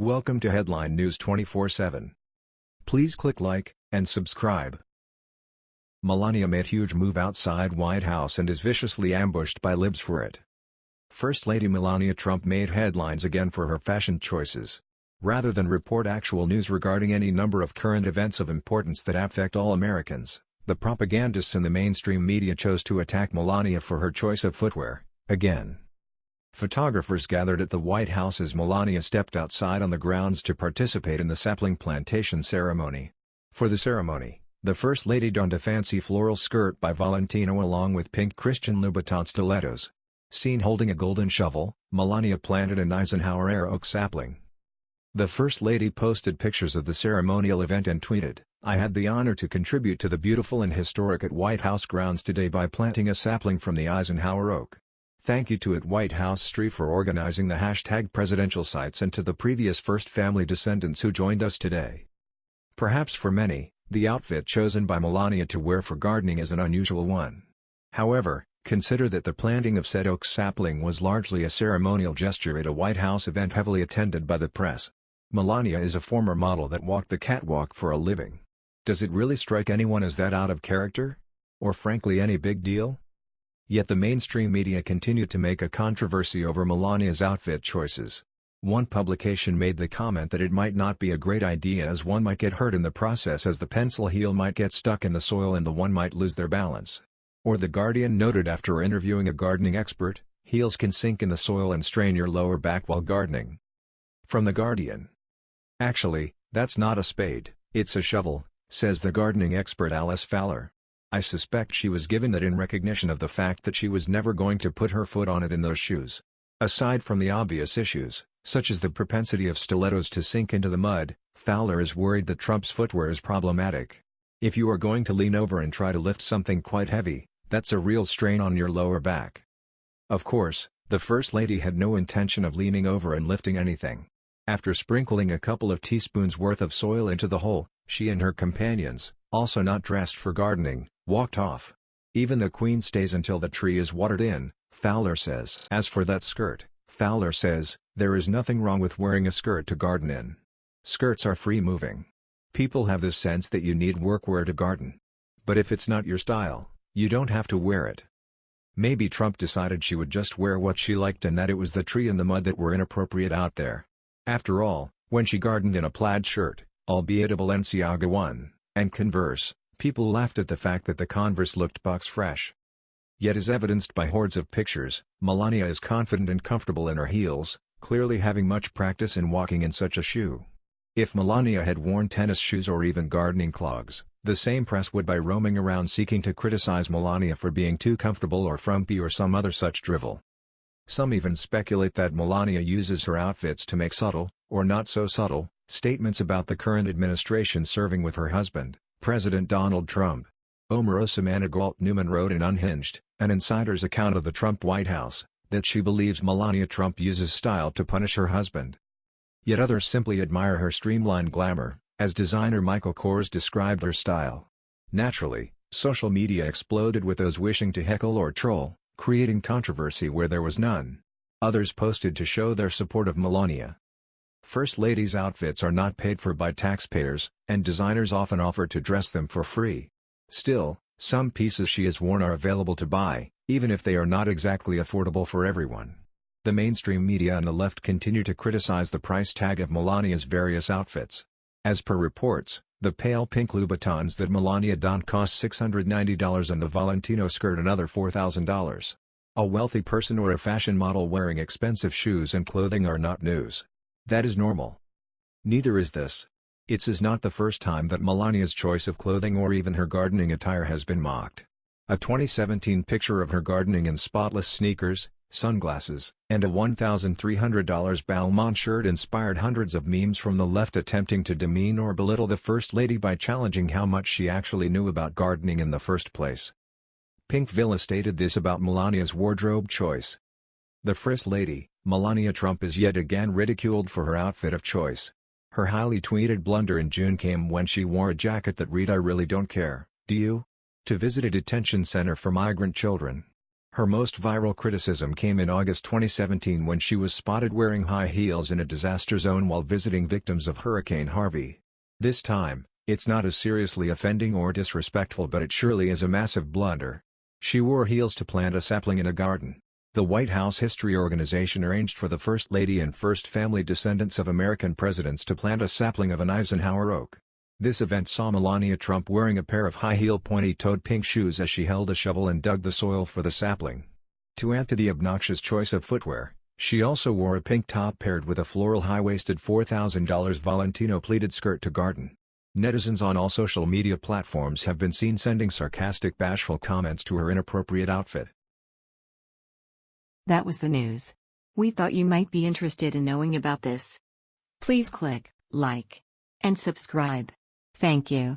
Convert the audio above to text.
Welcome to Headline News 24/7. Please click like and subscribe. Melania made huge move outside White House and is viciously ambushed by libs for it. First Lady Melania Trump made headlines again for her fashion choices. Rather than report actual news regarding any number of current events of importance that affect all Americans, the propagandists in the mainstream media chose to attack Melania for her choice of footwear, again. Photographers gathered at the White House as Melania stepped outside on the grounds to participate in the sapling plantation ceremony. For the ceremony, the First Lady donned a fancy floral skirt by Valentino along with pink Christian Louboutin stilettos. Seen holding a golden shovel, Melania planted an Eisenhower-era oak sapling. The First Lady posted pictures of the ceremonial event and tweeted, I had the honor to contribute to the beautiful and historic at White House grounds today by planting a sapling from the Eisenhower oak. Thank you to at White House Street for organizing the hashtag presidential sites and to the previous First Family descendants who joined us today. Perhaps for many, the outfit chosen by Melania to wear for gardening is an unusual one. However, consider that the planting of said oak sapling was largely a ceremonial gesture at a White House event heavily attended by the press. Melania is a former model that walked the catwalk for a living. Does it really strike anyone as that out of character? Or frankly any big deal? Yet the mainstream media continued to make a controversy over Melania's outfit choices. One publication made the comment that it might not be a great idea as one might get hurt in the process as the pencil heel might get stuck in the soil and the one might lose their balance. Or The Guardian noted after interviewing a gardening expert, heels can sink in the soil and strain your lower back while gardening. From The Guardian. Actually, that's not a spade, it's a shovel, says the gardening expert Alice Fowler. I suspect she was given that in recognition of the fact that she was never going to put her foot on it in those shoes. Aside from the obvious issues, such as the propensity of stilettos to sink into the mud, Fowler is worried that Trump's footwear is problematic. If you are going to lean over and try to lift something quite heavy, that's a real strain on your lower back. Of course, the First Lady had no intention of leaning over and lifting anything. After sprinkling a couple of teaspoons worth of soil into the hole, she and her companions, also not dressed for gardening, walked off. Even the queen stays until the tree is watered in, Fowler says. As for that skirt, Fowler says, there is nothing wrong with wearing a skirt to garden in. Skirts are free-moving. People have this sense that you need workwear to garden. But if it's not your style, you don't have to wear it. Maybe Trump decided she would just wear what she liked and that it was the tree and the mud that were inappropriate out there. After all, when she gardened in a plaid shirt, albeit a Balenciaga one, and Converse, People laughed at the fact that the Converse looked box fresh. Yet as evidenced by hordes of pictures, Melania is confident and comfortable in her heels, clearly having much practice in walking in such a shoe. If Melania had worn tennis shoes or even gardening clogs, the same press would be roaming around seeking to criticize Melania for being too comfortable or frumpy or some other such drivel. Some even speculate that Melania uses her outfits to make subtle, or not so subtle, statements about the current administration serving with her husband. President Donald Trump. Omarosa Manigault Newman wrote in Unhinged, an insider's account of the Trump White House, that she believes Melania Trump uses style to punish her husband. Yet others simply admire her streamlined glamour, as designer Michael Kors described her style. Naturally, social media exploded with those wishing to heckle or troll, creating controversy where there was none. Others posted to show their support of Melania. First Ladies' outfits are not paid for by taxpayers, and designers often offer to dress them for free. Still, some pieces she has worn are available to buy, even if they are not exactly affordable for everyone. The mainstream media and the left continue to criticize the price tag of Melania's various outfits. As per reports, the pale pink Louboutins that Melania donned cost $690 and the Valentino skirt another $4,000. A wealthy person or a fashion model wearing expensive shoes and clothing are not news. That is normal. Neither is this. It's is not the first time that Melania's choice of clothing or even her gardening attire has been mocked. A 2017 picture of her gardening in spotless sneakers, sunglasses, and a $1,300 Balmain shirt inspired hundreds of memes from the left attempting to demean or belittle the First Lady by challenging how much she actually knew about gardening in the first place. Pinkvilla stated this about Melania's wardrobe choice. The First Lady, Melania Trump is yet again ridiculed for her outfit of choice. Her highly tweeted blunder in June came when she wore a jacket that read I really don't care, do you? To visit a detention center for migrant children. Her most viral criticism came in August 2017 when she was spotted wearing high heels in a disaster zone while visiting victims of Hurricane Harvey. This time, it's not as seriously offending or disrespectful but it surely is a massive blunder. She wore heels to plant a sapling in a garden. The White House History Organization arranged for the First Lady and First Family descendants of American presidents to plant a sapling of an Eisenhower oak. This event saw Melania Trump wearing a pair of high-heel pointy-toed pink shoes as she held a shovel and dug the soil for the sapling. To add to the obnoxious choice of footwear, she also wore a pink top paired with a floral high-waisted $4,000 Valentino pleated skirt to garden. Netizens on all social media platforms have been seen sending sarcastic bashful comments to her inappropriate outfit. That was the news. We thought you might be interested in knowing about this. Please click like and subscribe. Thank you.